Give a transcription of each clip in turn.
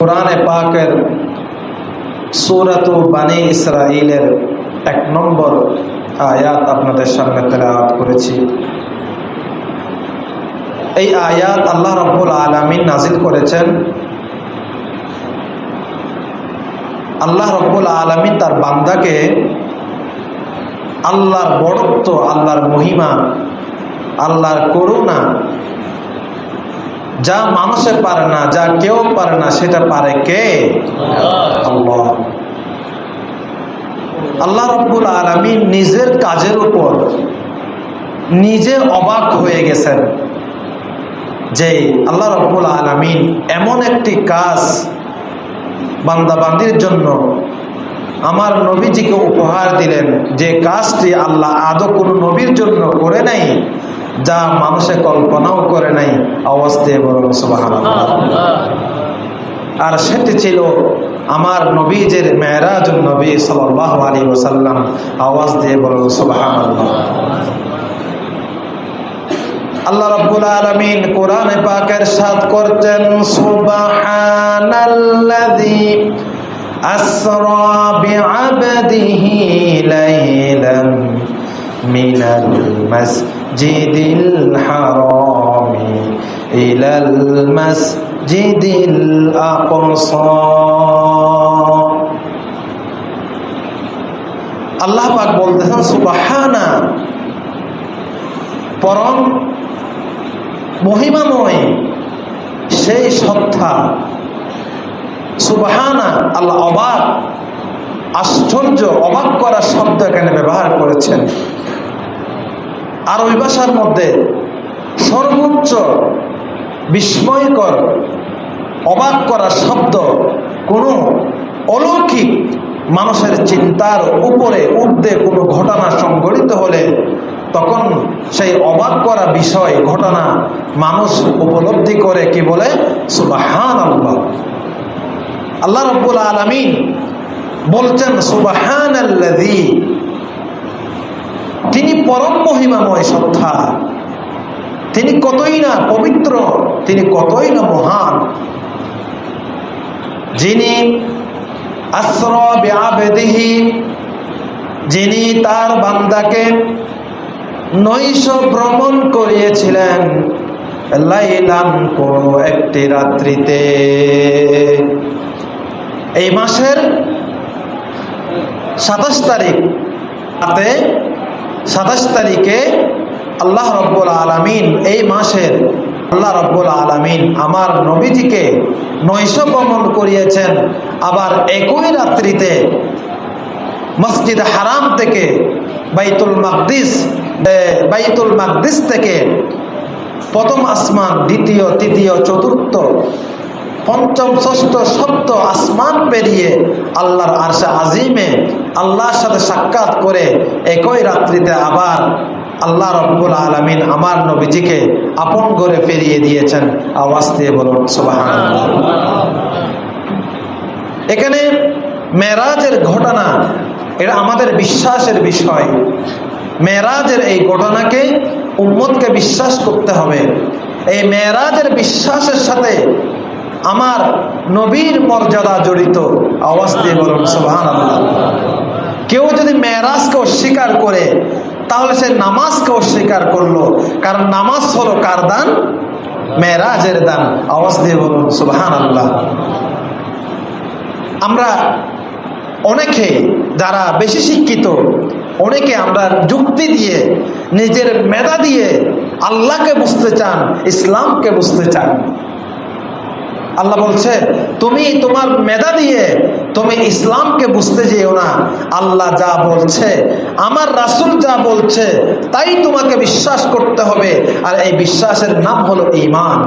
কোরআনে পাকের সুরাত বানী ইসরাইলের এক নম্বর আয়াত আপনাদের সামনে তেলাওয়াত করেছি। এই আয়াত আল্লাহ রব্বুল আলমিন নাজিল করেছেন। আল্লাহ রব্বুল আলমিন তার বান্দাকে আল্লাহর বড়ত্ব, আল্লাহর মহিমা, আল্লাহর করুণা যা মানুষে পারে না, যা কেউ পারে না, সেটা পারে কে? আল্লাহ। রব্বুল আলমিন নিজের কাজের উপর নিজে অবাক হয়ে গেছেন যে আল্লাহ রব্বুল আলমিন এমন একটি কাজ বান্দাবান্দির জন্য আমার নবীজিকে উপহার দিলেন যে কাজটি আল্লাহ আদৌ কোনো নবীর জন্য করে নাই। যা মানুষে কল্পনাও করে নাই বলুন সুবাহান আর সেটি ছিল আমার নবীজের মেয়েরাজ নবী সাল আলী ওসাল্লাম আওয়াজ দিয়ে বলুন সুবাহান আল্লাহ রব্বুল আলমিন কোরআন পাকের সাথ করছেন সুবাহানাল্লাযী আসরা বিআবদিহি লাইলান মিনাল মাসজিদিল হারামি ইলাল মাসজিদিল আকসা আল্লাহ পাক বলতেছেন, সুবাহানা। পরম মহিমাময় সেই সত্তা। সুবাহানা, আল্লাহ অবাক, আশ্চর্য, অবাক করার শব্দ এখানে ব্যবহার করেছেন। আর ওই ভাষার মধ্যে সর্বোচ্চ বিস্ময়কর, অবাক করার শব্দ কোনো অলৌকিক মানুষের চিন্তার উপরে উর্ধে কোনো ঘটনা সংঘটিত হলে তখন সেই অবাক করা বিষয়, ঘটনা মানুষ উপলব্ধি করে কি বলে? সুবাহান আল্লাহ আল্লাহ রব্বুল আলমিন বলছেন সুবাহান আল্লাদি তিনি পরম মহিমাময় সত্তা। তিনি কতই না পবিত্র, তিনি কতই না মহান। যিনি আশ্রবিহি যিনি তার বান্দাকে নৈশ ভ্রমণ করিয়েছিলেন লাইলাম কোনো একটি রাত্রিতে। এই মাসের সাতাশ তারিখ রাতে সাতাশ তারিখে আল্লাহ রব্বুল আলমিন, এই মাসের আল্লাহ রব্বুল আলমিন আমার নবীজিকে নৈশ ভ্রমণ করিয়েছেন। আবার একই রাত্রিতে মসজিদ হারাম থেকে বাইতুল মাকদিস বাইতুল মাকদিস থেকে প্রথম আসমান, দ্বিতীয়, তৃতীয়, চতুর্থ পঞ্চম ষষ্ঠ সপ্ত আসমান পেরিয়ে আল্লাহর আরশা আজিমে আল্লাহর সাথে সাক্ষাৎ করে একই রাত্রিতে আবার আল্লাহ রব্বুল আলমিন আমার নবীজিকে আপন করে ফেরিয়ে দিয়েছেন। আওয়াজ দিয়ে বলুন সুবাহ এখানে মেরাজের ঘটনা, এটা আমাদের বিশ্বাসের বিষয়। মেরাজের এই ঘটনাকে উম্মতকে বিশ্বাস করতে হবে। এই মেয়েরাজের বিশ্বাসের সাথে আমার নবীর মর্যাদা জড়িত। আওয়াজ দিয়ে বলুন সুবাহান আল্লাহ কেউ যদি মেয়েরাজকে অস্বীকার করে, তাহলে সে নামাজকে অস্বীকার করল। কারণ নামাজ হলো কার দান? মেয়েরাজের দান। আওয়াজ দিয়ে বলুন সুবাহান আল্লাহ আমরা অনেকে যারা বেশি শিক্ষিত, অনেকে আমরা যুক্তি দিয়ে, নিজের মেধা দিয়ে আল্লাহকে বুঝতে চান, ইসলামকে বুঝতে চান। আল্লাহ বলছে, তুমি তোমার মেধা দিয়ে তুমি ইসলামকে বুঝতে যেও না। আল্লাহ যা বলছে, আমার রাসুল যা বলছে, তাই তোমাকে বিশ্বাস করতে হবে। আর এই বিশ্বাসের নাম হলো ইমান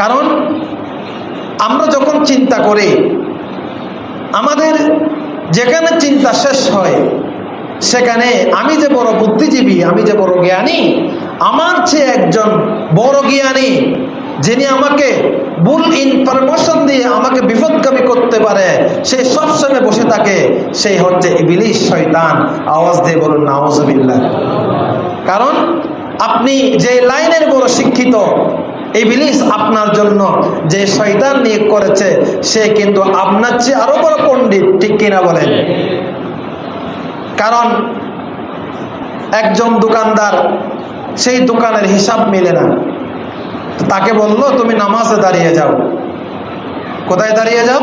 কারণ আমরা যখন চিন্তা করি, আমাদের যেখানে চিন্তা শেষ হয়, সেখানে আমি যে বড় বুদ্ধিজীবী, আমি যে বড় জ্ঞানী আমার চেয়ে একজন বড় জ্ঞানী, যিনি আমাকে ভুল ইনফরমেশন দিয়ে আমাকে বিপদগামী করতে পারে, সে সবসময় বসে থাকে সেই হচ্ছে ইবিলিশ শয়তান। আওয়াজ দিয়ে বলুন নাওজবিল্লা কারণ আপনি যে লাইনের বড় শিক্ষিত, ইবলিস আপনার জন্য যে শয়তান নিয়োগ করেছে, সে কিন্তু আপনার চেয়ে আরও বড় পণ্ডিত, ঠিক কিনা বলেন? কারণ একজন দোকানদার সেই দোকানের হিসাব মিলে না। তাকে বলল, তুমি নামাজে দাঁড়িয়ে যাও। কোথায় দাঁড়িয়ে যাও?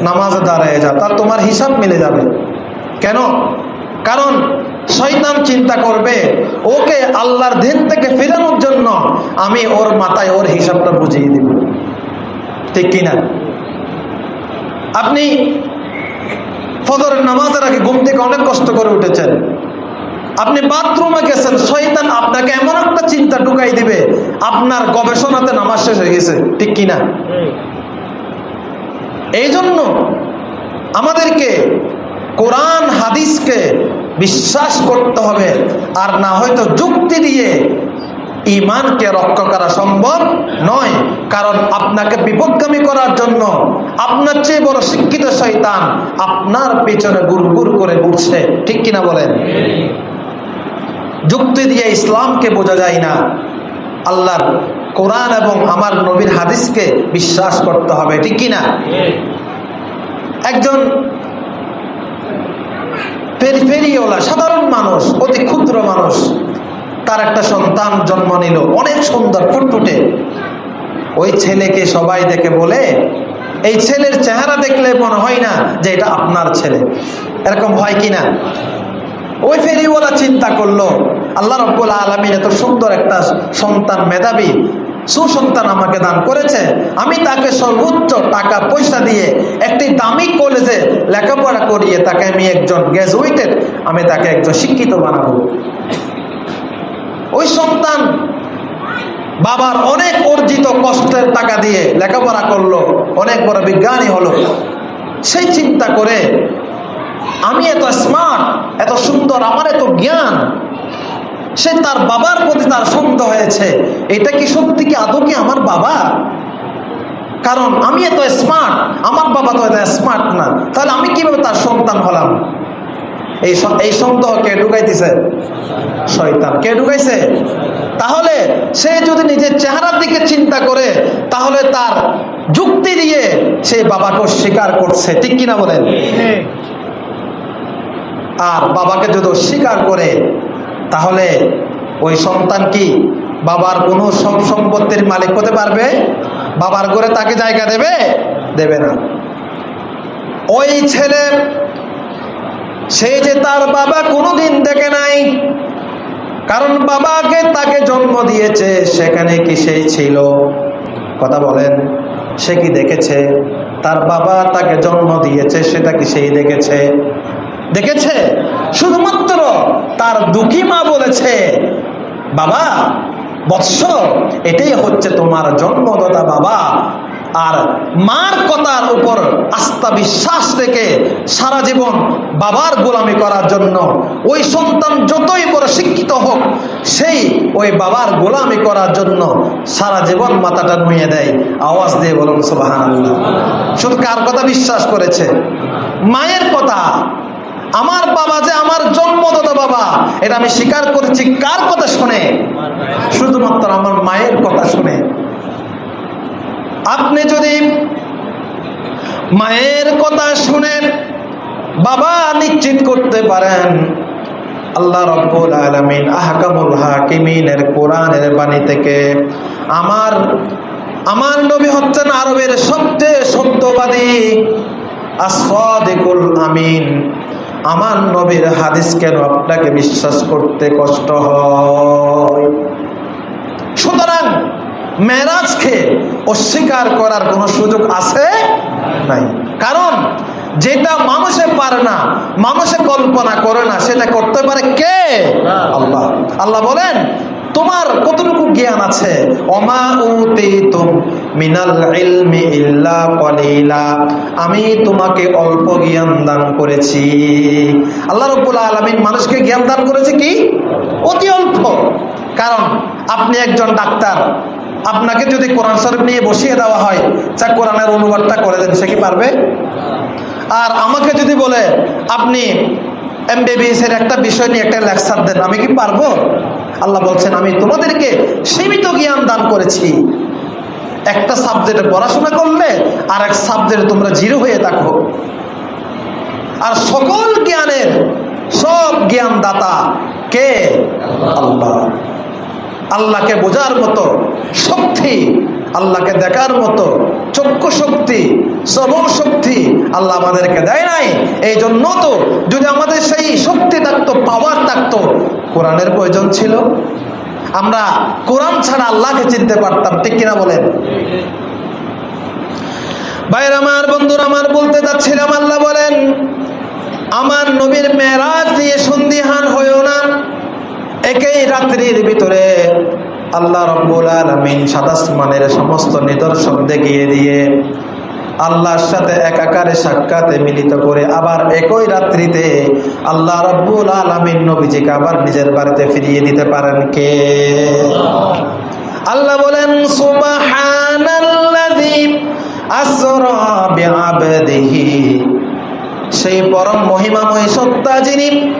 নামাজে দাঁড়িয়ে যাও। তার তোমার হিসাব মিলে যাবে। কেন? কারণ শয়তান চিন্তা করবে, ওকে আল্লাহর দিন থেকে ফেরানোর জন্য আমি ওর মাথায় ওর হিসাবটা বুঝিয়ে দিব। ঠিক কিনা? আপনি ফজরের নামাজের আগে ঘুম থেকে অনেক কষ্ট করে উঠেছেন। আপনি বাথরুমে গেছেন, শয়তান আপনাকে এমন একটা চিন্তা ঢুকাই দিবে, আপনার গবেষণাতে নামাজ শেষ হয়ে গেছে, ঠিক কিনা? এই জন্য আমাদেরকে কোরআন, হাদিসকে বিশ্বাস করতে হবে, আর না হয়তো যুক্তি দিয়ে ইমানকে রক্ষা করা সম্ভব নয়, কারণ আপনাকে বিপদগামী করার জন্য আপনার চেয়ে বড় শিক্ষিত শয়তান আপনার পেছনে গুড় করে ঘুরছে, ঠিক কিনা বলেন? যুক্তি দিয়ে ইসলামকে বোঝা যায় না। আল্লাহর কোরআন এবং আমার নবীর হাদিসকে বিশ্বাস করতে হবে, ঠিক কিনা একজন ফেরিওলা সাধারণ মানুষ, অতি ক্ষুদ্র মানুষ, তার একটা সন্তান জন্ম নিল, অনেক সুন্দর, ফুটফুটে। ওই ছেলেকে সবাই দেখে বলে, এই ছেলের চেহারা দেখলে মনে হয় না যে এটা আপনার ছেলে। এরকম হয় কি না? ওই ফেরিওয়ালা চিন্তা করল, আল্লাহ রব্বুল আলমিন এত সুন্দর একটা সন্তান মেধাবী, সুসন্তান আমাকে দান করেছে। আমি তাকে সর্বোচ্চ টাকা পয়সা দিয়ে একটি দামি কলেজে লেখাপড়া করিয়ে তাকে আমি একজন গ্র্যাজুয়েটেড আমি তাকে একজন শিক্ষিত বানাবো। ওই সন্তান বাবার অনেক অর্জিত কষ্টের টাকা দিয়ে লেখাপড়া করল, অনেক বড় বিজ্ঞানী হলো। সেই চিন্তা করে আমি এত স্মার্ট এত সুন্দর, আমার এত জ্ঞান। সে তার বাবার প্রতি তার সন্দেহ হয়েছে। এটা কি সত্যি কি আদৌ কি আমার বাবা? কারণ আমি এত স্মার্ট আমার বাবা তো এত স্মার্ট না। তাহলে আমি কীভাবে তার সন্তান হলাম? এই এই সন্দেহ কে ঢুকাইতেছে? শয়তান। কে ঢুকাইছে? তাহলে সে যদি নিজের চেহারার দিকে চিন্তা করে, তাহলে তার যুক্তি দিয়ে সে বাবাকে স্বীকার করছে। ঠিক কিনা বলেন? আর বাবাকে যদি অস্বীকার করে, তাহলে ওই সন্তান কি বাবার কোনো সব সম্পত্তির মালিক হতে পারবে? বাবার ঘরে তাকে জায়গা দেবে? দেবে না। ওই ছেলে, সে যে তার বাবা কোনোদিন দেখে নাই, কারণ বাবাকে তাকে জন্ম দিয়েছে, সেখানে কি সেই ছিল? কথা বলেন, সে কি দেখেছে? তার বাবা তাকে জন্ম দিয়েছে, সেটা কি সেই দেখেছে? দেখেছে? শুধুমাত্র তার দুঃখী মা বলেছে, বাবা, বৎস, এটাই হচ্ছে তোমার জন্মদাতা বাবা। আর মার কথার উপর আস্থা বিশ্বাস রেখে সারা জীবন বাবার গোলামি করার জন্য ওই সন্তান যতই বড় শিক্ষিত হোক, সেই ওই বাবার গোলামি করার জন্য সারা জীবন মাথাটা নুয়ে দেয়। আওয়াজ দিয়ে বলুন সোবাহান শুধু কার কথা বিশ্বাস করেছে? মায়ের কথা। আমার বাবা যে আমার জন্মদাতা বাবা, এটা আমি স্বীকার করেছি কার কথা শুনে? শুধুমাত্র আমার মায়ের কথা শুনে। আপনি যদি মায়ের কথা শুনেন বাবা নিশ্চিত করতে পারেন, আল্লাহ রব্বুল আলমিন আহকামুল হাকিমিনের কোরআনের বাণী থেকে আমার আমার নবী হচ্ছেন আরবের সবচেয়ে সত্যবাদী আসদিকুল আমিন। আমার নবীর হাদিস কেন আপনাকে বিশ্বাস করতে কষ্ট হয়? সুতরাং মেরাজকে অস্বীকার করার কোনো সুযোগ আছে? নাই। কারণ যেটা মানুষে পারে না, মানুষে কল্পনা করে না, সেটা করতে পারে কে? আল্লাহ। আল্লাহ বলেন, তোমার কতটুকু জ্ঞান আছে? অমা উতিতুম মিনাল ইলমি ইল্লা কলিলা। আমি তোমাকে অল্প জ্ঞান দান করেছি। আল্লাহ রব্বুল আলামিন মানুষকে জ্ঞান দান করেছে কি? অতি অল্প। কারণ আপনি একজন ডাক্তার। আপনাকে যদি কোরআন শরীফ নিয়ে বসিয়ে দেওয়া হয়, যা কোরআনের অনুবাদটা করে দেন, সে কি পারবে? আর আমাকে যদি বলে, আপনি এমবিবিএস এর একটা বিষয় নিয়ে একটা লেকচার দেন, আমি কি পারব? আল্লাহ বলছেন, আমি তোমাদেরকে সীমিত জ্ঞান দান করেছি। একটা সাবজেক্টে পড়াশোনা করলে আর এক সাবজেক্টে তোমরা জিরো হয়ে থাকো। আর সকল জ্ঞানের সব জ্ঞান দাতা কে? আল্লাহ। আল্লাহকে বোঝার মতো শক্তি, আল্লাহকে দেখার মতো চক্ষু শক্তি, শ্রবণ শক্তি আল্লাহ আমাদেরকে দেয় নাই। এই জন্য তো যদি আমাদের সেই শক্তি থাকতো পাওয়ার থাকতো, কোরআনের প্রয়োজন ছিল। আমরা কোরআন ছাড়া আল্লাহকে চিনতে পারতাম, ঠিক কিনা বলেন? ভাইয়ের আমার, বন্ধুর আমার, বলতে যাচ্ছিলাম আল্লাহ বলেন, আমার নবীর মেরাজ নিয়ে সন্দিহান হইও না। একই রাত্রির ভিতরে আল্লাহ রব্বুল আলমিন সাদাসমানের সমস্ত নিদর্শন দেখিয়ে দিয়ে আল্লাহর সাথে একাকারে সাক্ষাতে মিলিত করে আবার একই রাত্রিতে আল্লাহ রব্বুল আলমিন নবীজিকে আবার নিজের বাড়িতে ফিরিয়ে দিতে পারেন কে? আল্লাহ বলেন সেই পরম মহিমাময় সত্তা যিনি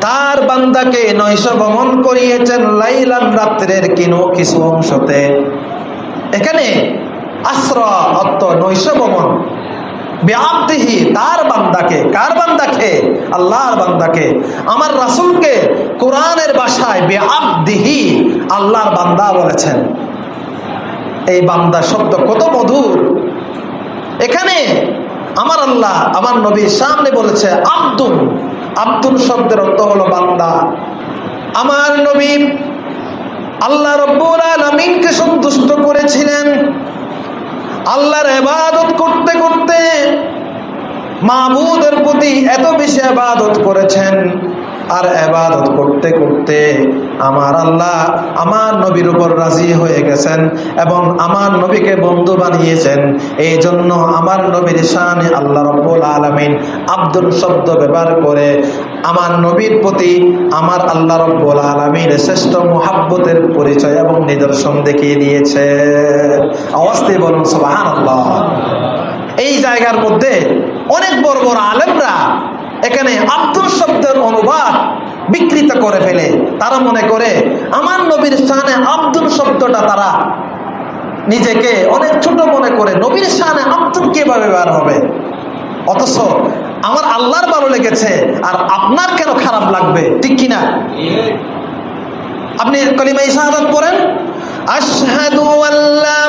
তার বান্দাকে নৈশ ভ্রমণ করিয়েছেন লাইলান রাত্রের কিনো কিছু অংশতে। এখানে আশ্র অর্থ নৈশ ভ্রমণ বেআবদিহি, তার বান্দাকে, কার বান্দাকে? আল্লাহর বান্দাকে। আমার রাসূলকে কোরআনের আল্লাহর বান্দা বলেছেন। এই বান্দা শব্দ কত মধুর। এখানে আমার আল্লাহ, আমার নবীর সামনে বলেছে আব্দুল আব্দুল শব্দের অর্থ হলো বান্দা। আমার নবী আল্লাহ রব্বুল আলমিনকে সন্তুষ্ট করেছিলেন। আল্লাহর এবাদত করতে করতে মাহবুদের প্রতি এত বেশি আবাদত করেছেন। আর এবাদত করতে করতে আমার আল্লাহ আমার নবীর উপর রাজি হয়ে গেছেন এবং আমার নবীকে বন্ধু বানিয়েছেন। এই জন্য আমার নবীর শানে আল্লাহ রব্বুল আলমিন আব্দুল শব্দ ব্যবহার করে আমার নবীর প্রতি আমার আল্লাহ রব্বুল আলমীর শ্রেষ্ঠ মোহাব্বতের পরিচয় এবং নিদর্শন দেখিয়ে দিয়েছে। অবস্থি বলুন সোহান আল্লাহ এই জায়গার মধ্যে অনেক বড় বড় আলেমরা এখানে আব্দুল শব্দের অনুবাদ বিকৃত করে ফেলে। তারা মনে করে, আমার নবীর স্থানে আব্দুল শব্দটা তারা নিজেকে অনেক ছোট মনে করে, নবীর স্থানে আব্দুল কীভাবে ব্যবহার হবে? অথচ আমার আল্লাহর ভালো লেগেছে, আর আপনার কেন খারাপ লাগবে? ঠিক কিনা? আপনি কলিমা ইশাহাদাত পড়েন? আশহাদু আল্লাহ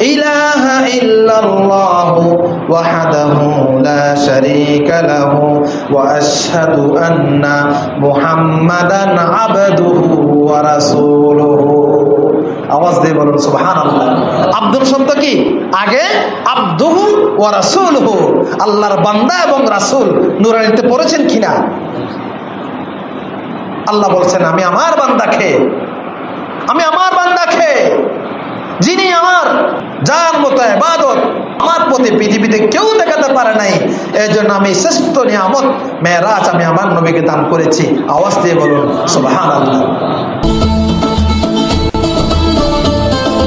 ইলাহা ইল্লাল্লাহু ওয়াহদাহু লা শারীকা লাহু ওয়া আশহাদু আন্না মুহাম্মাদান আবদুহু ওয়া রাসূলুহু। আওয়াজ দিয়ে বলুন, সুবহানাল্লাহ। আব্দুল শব্দ কি? আগে আব্দুহু ওয়া রাসূলুহু। আল্লাহর বান্দা এবং রাসূল নুরানিতে পড়েছেন কিনা? আল্লাহ বলছেন, আমি আমার বান্দা বান্দাকে, আমি আমার বান্দাকে, যিনি আমার যার মতো এবাদত আমার প্রতি পৃথিবীতে কেউ দেখাতে পারে নাই এই জন্য আমি শ্রেষ্ঠ নিয়ামত, মেয়েরাজ আমি আমার নবীকে দান করেছি। আওয়াজ দিয়ে বলুন সুবাহ আল্লাহ